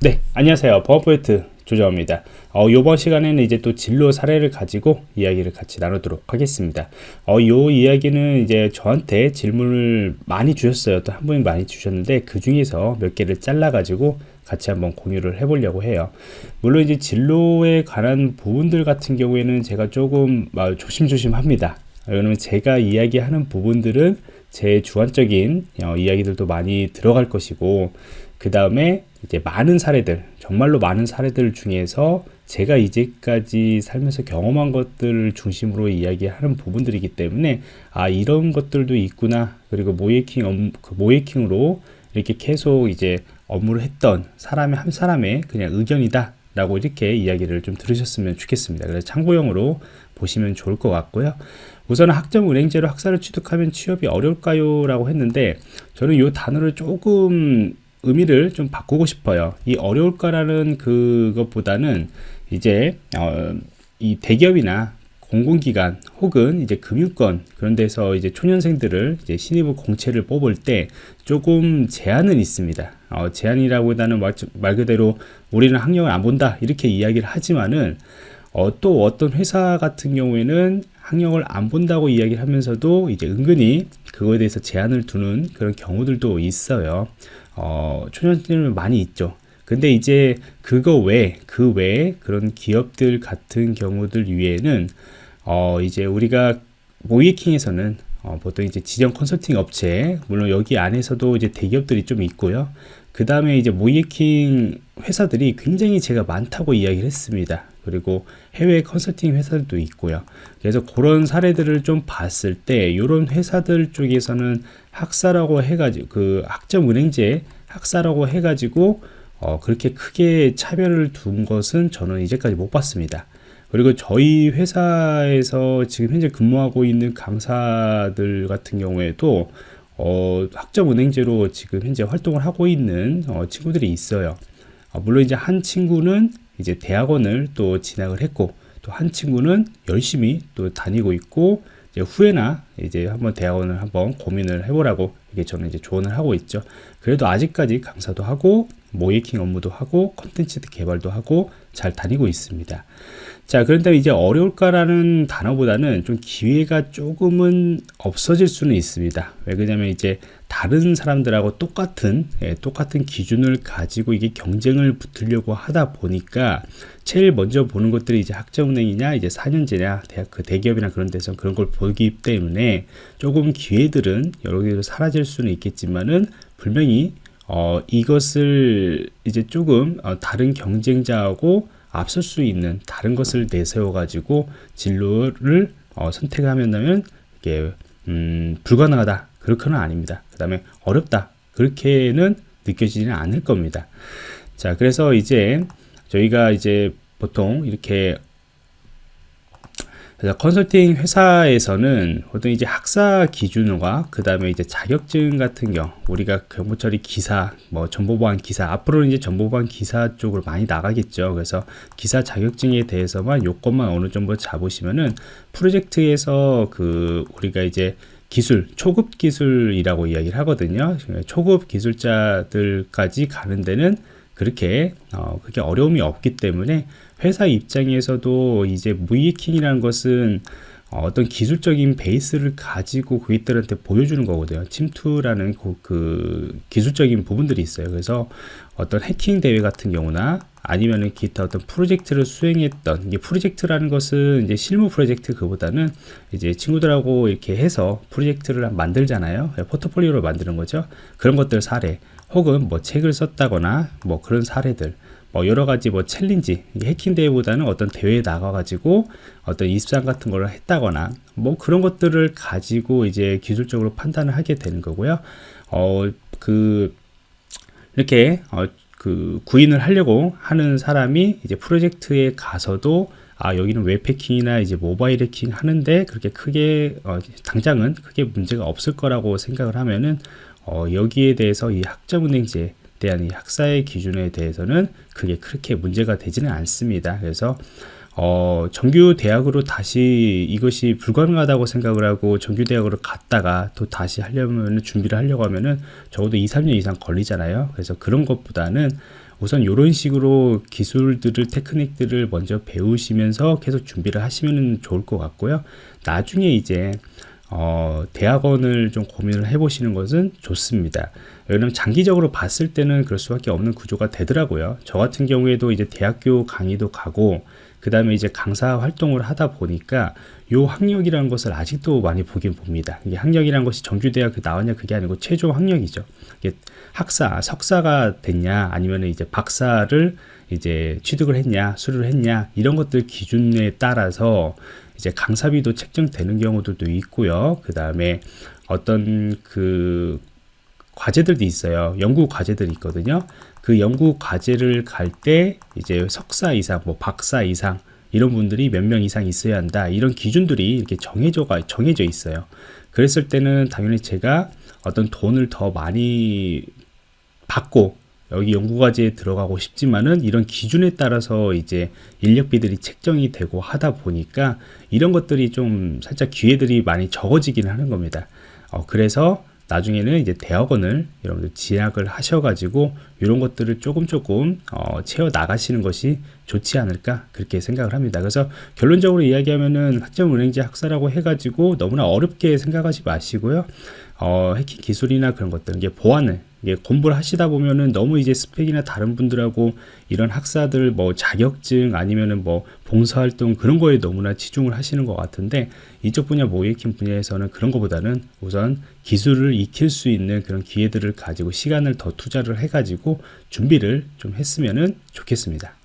네, 안녕하세요. 버퍼포인트 조정입니다. 어, 이번 시간에는 이제 또 진로 사례를 가지고 이야기를 같이 나누도록 하겠습니다. 어, 요 이야기는 이제 저한테 질문을 많이 주셨어요. 또 한 분이 많이 주셨는데 그 중에서 몇 개를 잘라 가지고 같이 한번 공유를 해보려고 해요. 물론 이제 진로에 관한 부분들 같은 경우에는 제가 조금 조심조심 합니다. 왜냐면 제가 이야기하는 부분들은 제 주관적인 어, 이야기들도 많이 들어갈 것이고 그 다음에 이제 많은 사례들 정말로 많은 사례들 중에서 제가 이제까지 살면서 경험한 것들을 중심으로 이야기하는 부분들이기 때문에 아 이런 것들도 있구나. 그리고 모의해킹 업, 그 모의해킹으로 이렇게 계속 이제 업무를 했던 사람의 한 사람의 그냥 의견이다 라고 이렇게 이야기를 좀 들으셨으면 좋겠습니다. 그래서 참고용으로 보시면 좋을 것 같고요 우선 학점 은행제로 학사를 취득하면 취업이 어려울까요 라고 했는데 저는 이 단어를 조금 의미를 좀 바꾸고 싶어요. 이 어려울까라는 그것보다는 이제 어, 이 대기업이나 공공기관 혹은 이제 금융권 그런 데서 이제 초년생들을 이제 신입을 공채를 뽑을 때 조금 제한은 있습니다. 어, 제한이라고 말, 말 그대로 우리는 학력을 안 본다 이렇게 이야기를 하지만은 어, 또 어떤 회사 같은 경우에는 학력을 안 본다고 이야기를 하면서도 이제 은근히 그거에 대해서 제한을 두는 그런 경우들도 있어요. 어, 초년생은 많이 있죠. 근데 이제 그거 외에 그 외에 그런 기업들 같은 경우들 위에는 어, 이제 우리가 모이킹에서는 어, 보통 이제 지정 컨설팅 업체 물론 여기 안에서도 이제 대기업들이 좀 있고요. 그 다음에 이제 모이킹 회사들이 굉장히 제가 많다고 이야기를 했습니다. 그리고 해외 컨설팅 회사들도 있고요. 그래서 그런 사례들을 좀 봤을 때 이런 회사들 쪽에서는 학사라고 해가지고 그 학점 은행제 학사라고 해가지고 어 그렇게 크게 차별을 둔 것은 저는 이제까지 못 봤습니다. 그리고 저희 회사에서 지금 현재 근무하고 있는 강사들 같은 경우에도 어, 학점은행제로 지금 현재 활동을 하고 있는 어, 친구들이 있어요. 어, 물론 이제 한 친구는 이제 대학원을 또 진학을 했고 또 한 친구는 열심히 또 다니고 있고 이제 후에나 이제 한번 대학원을 한번 고민을 해보라고 이게 저는 이제 조언을 하고 있죠. 그래도 아직까지 강사도 하고 모이킹 업무도 하고 컨텐츠 개발도 하고 잘 다니고 있습니다. 자 그런데 이제 어려울까라는 단어보다는 좀 기회가 조금은 없어질 수는 있습니다 왜 그러냐면 이제 다른 사람들하고 똑같은 예, 똑같은 기준을 가지고 이게 경쟁을 붙으려고 하다 보니까 제일 먼저 보는 것들이 이제 학점은행이냐 이제 4년제냐 대학 그 대기업이나 그런 데서 그런 걸 보기 때문에 조금 기회들은 여러 개로 사라질 수는 있겠지만은 분명히 어, 이것을 이제 조금 어, 다른 경쟁자하고 앞설 수 있는 다른 것을 내세워 가지고 진로를 어, 선택하면 이게 음, 불가능하다 그렇게는 아닙니다. 그 다음에 어렵다. 그렇게는 느껴지지는 않을 겁니다. 자 그래서 이제 저희가 이제 보통 이렇게 컨설팅 회사에서는 보통 이제 학사 기준과 그 다음에 이제 자격증 같은 경우 우리가 경보처리 기사 뭐 정보보안 기사 앞으로는 이제 정보보안 기사 쪽으로 많이 나가겠죠. 그래서 기사 자격증에 대해서만 요것만 어느 정도 잡으시면은 프로젝트에서 그 우리가 이제 기술 초급 기술이라고 이야기를 하거든요 초급 기술자들까지 가는 데는 그렇게 어, 그렇게 어려움이 없기 때문에 회사 입장에서도 이제 무이킹이라는 것은 어떤 기술적인 베이스를 가지고 고객들한테 보여주는 거거든요. 침투라는 그, 그 기술적인 부분들이 있어요. 그래서 어떤 해킹 대회 같은 경우나 아니면은 기타 어떤 프로젝트를 수행했던 이게 프로젝트라는 것은 이제 실무 프로젝트 그보다는 이제 친구들하고 이렇게 해서 프로젝트를 만들잖아요. 포트폴리오를 만드는 거죠. 그런 것들 사례 혹은 뭐 책을 썼다거나 뭐 그런 사례들 뭐 여러 가지 뭐 챌린지 해킹 대회보다는 어떤 대회에 나가 가지고 어떤 입상 같은 걸 했다거나 뭐 그런 것들을 가지고 이제 기술적으로 판단을 하게 되는 거고요 어그 이렇게 어 그 구인을 하려고 하는 사람이 이제 프로젝트에 가서도 아 여기는 웹 해킹이나 이제 모바일 해킹 하는데 그렇게 크게 어, 당장은 크게 문제가 없을 거라고 생각을 하면은 어, 여기에 대해서 이 학점은행제 대한 이 학사의 기준에 대해서는 그게 그렇게 문제가 되지는 않습니다. 그래서 어, 정규 대학으로 다시 이것이 불가능하다고 생각을 하고 정규 대학으로 갔다가 또 다시 하려면 준비를 하려고 하면은 적어도 2, 3년 이상 걸리잖아요. 그래서 그런 것보다는 우선 이런 식으로 기술들을 테크닉들을 먼저 배우시면서 계속 준비를 하시면 좋을 것 같고요. 나중에 이제 어, 대학원을 좀 고민을 해보시는 것은 좋습니다. 왜냐면 장기적으로 봤을 때는 그럴 수밖에 없는 구조가 되더라고요. 저 같은 경우에도 이제 대학교 강의도 가고 그 다음에 이제 강사 활동을 하다 보니까 요 학력이라는 것을 아직도 많이 보긴 봅니다. 이게 학력이라는 것이 정규대학 나왔냐 그게 아니고 최종 학력이죠. 이게 학사, 석사가 됐냐 아니면 이제 박사를 이제 취득을 했냐 수료를 했냐 이런 것들 기준에 따라서 이제 강사비도 책정되는 경우들도 있고요. 그 다음에 어떤 그 과제들도 있어요. 연구 과제들이 있거든요. 그 연구 과제를 갈 때 이제 석사 이상, 뭐 박사 이상 이런 분들이 몇 명 이상 있어야 한다. 이런 기준들이 이렇게 정해져가 정해져 있어요. 그랬을 때는 당연히 제가 어떤 돈을 더 많이 받고 여기 연구과제에 들어가고 싶지만은 이런 기준에 따라서 이제 인력비들이 책정이 되고 하다 보니까 이런 것들이 좀 살짝 기회들이 많이 적어지긴 하는 겁니다. 어, 그래서 나중에는 이제 대학원을 여러분들 진학을 하셔가지고 이런 것들을 조금 조금 어, 채워 나가시는 것이 좋지 않을까 그렇게 생각을 합니다. 그래서 결론적으로 이야기하면은 학점은행제 학사라고 해가지고 너무나 어렵게 생각하지 마시고요. 어, 해킹 기술이나 그런 것들 이게 보안을 이게 공부를 하시다 보면은 너무 이제 스펙이나 다른 분들하고 이런 학사들 뭐 자격증 아니면은 뭐 봉사활동 그런 거에 너무나 치중을 하시는 것 같은데 이쪽 분야 모이킹 분야에서는 그런 것보다는 우선 기술을 익힐 수 있는 그런 기회들을 가지고 시간을 더 투자를 해가지고 준비를 좀 했으면은 좋겠습니다.